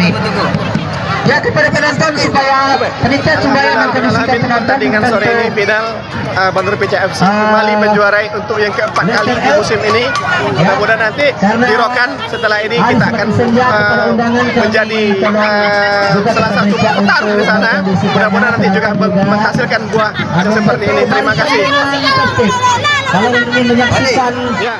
ini. Ya kepada penonton supaya panitia sembahyang dan kondisikan penonton pertandingan sore ini final uh, Bandung PCFC Ah. kembali menjuarai untuk yang keempat kali di musim ini. Mudah-mudahan nanti di Rokan setelah ini kita akan uh, menjadi uh, salah satu petarung di sana. Mudah-mudahan nanti juga menghasilkan buah yang seperti ini. Terima kasih. Kalau ingin menyaksikan Ya.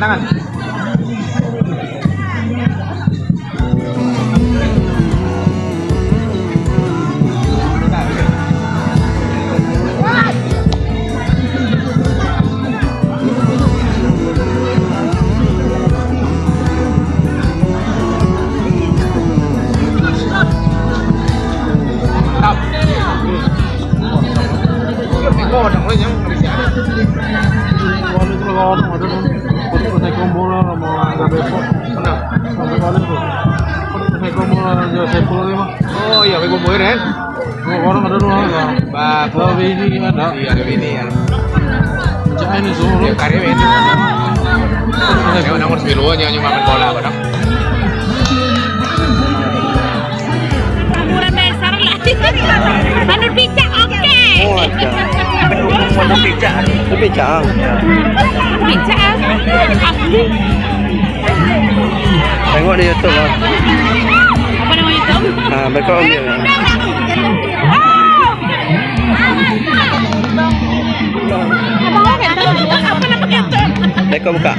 Tangan, ini ada. Ada ini ya. Jangan ini suruh. Ya, karya ini. Ya, nomor 10 nya cuma main bola, Bang. Murah besar lah. Manur pica oke. Pondok Pica. Itu Pica. Pica asli. Tengok di YouTube. Apa nama YouTube? Ah, mereka ambil. Apa nama YouTube? Mereka buka.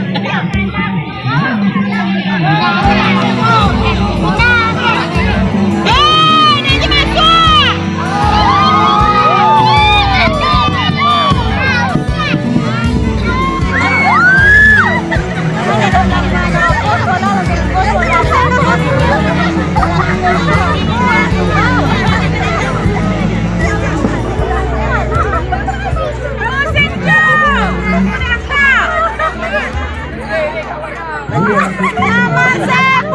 Nomor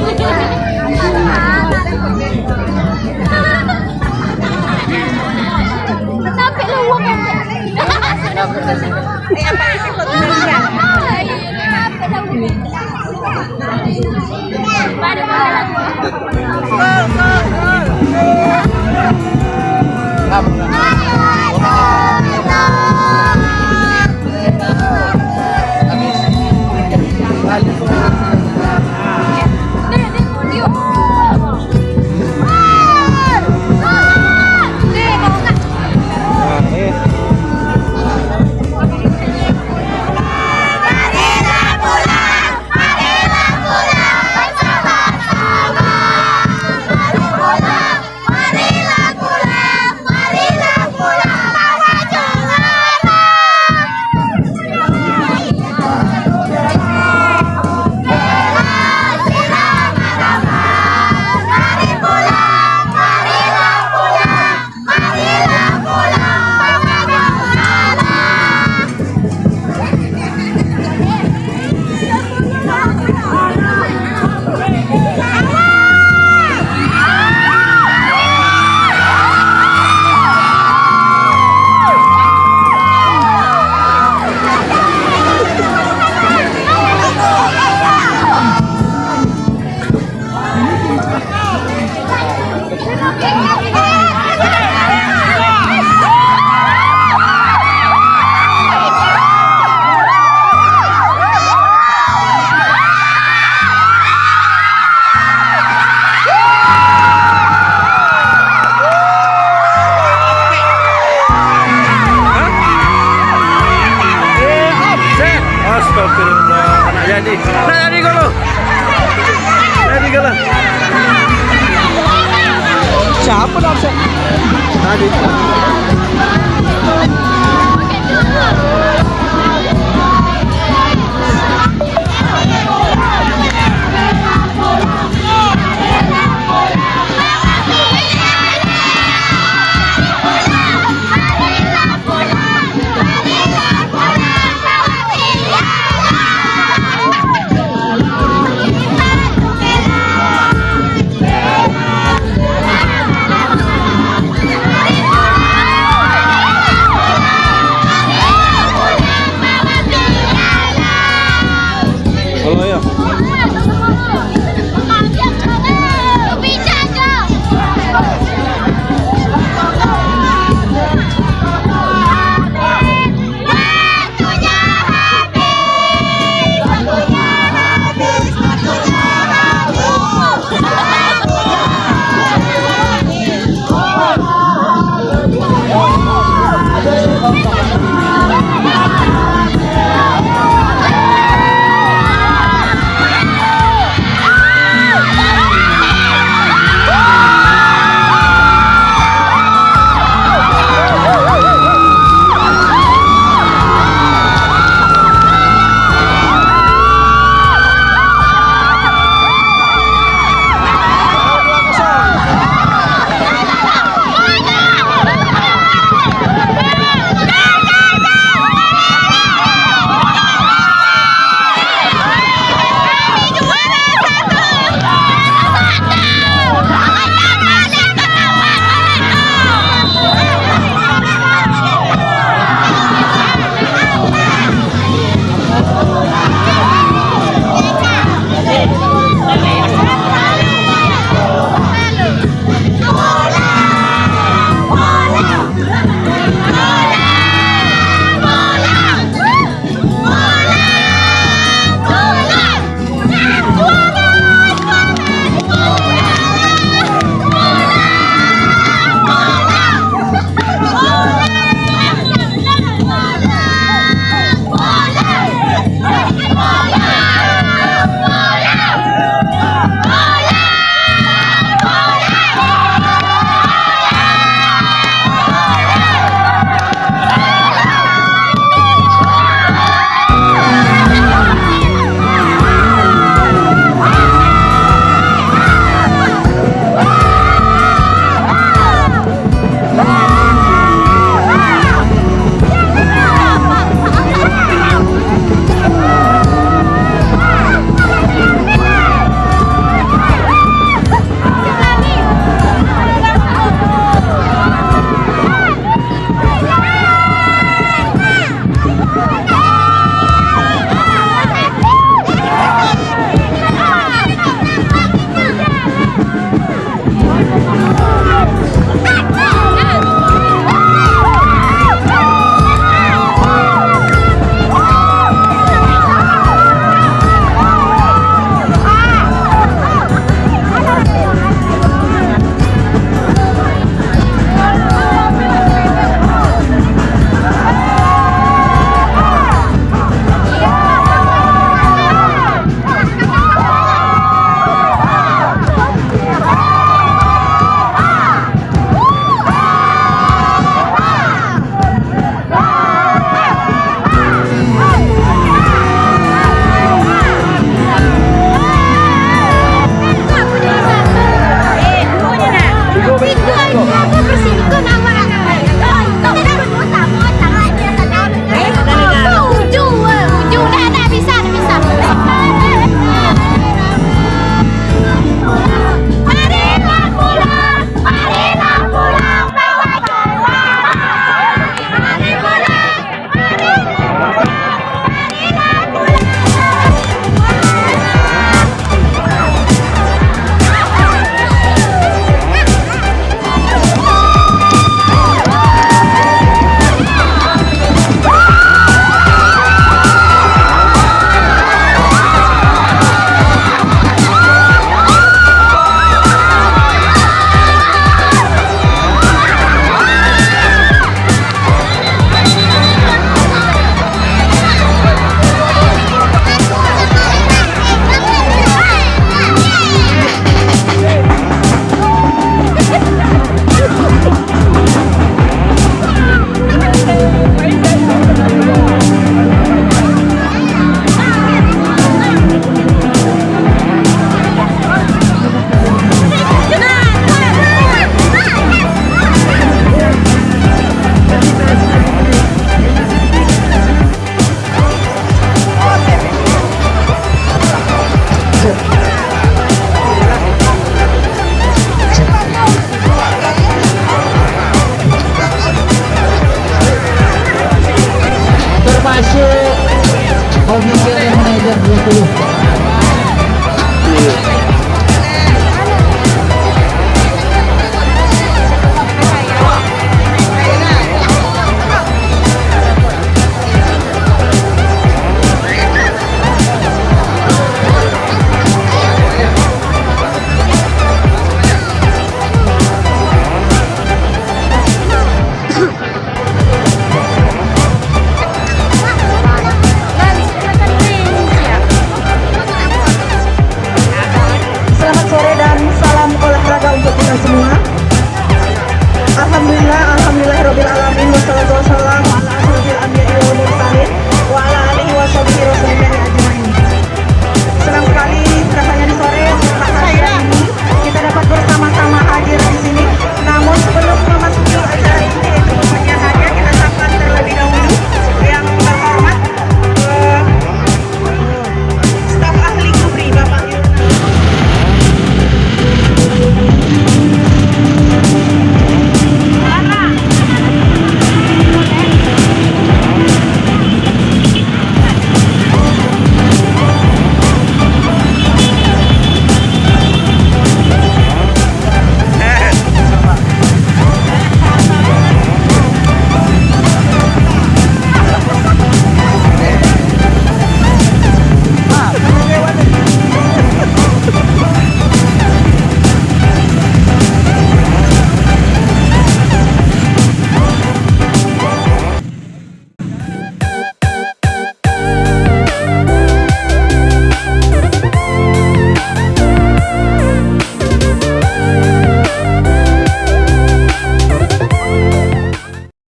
Bicara Sampai lu uang Eh, apa Amsterdam zeg.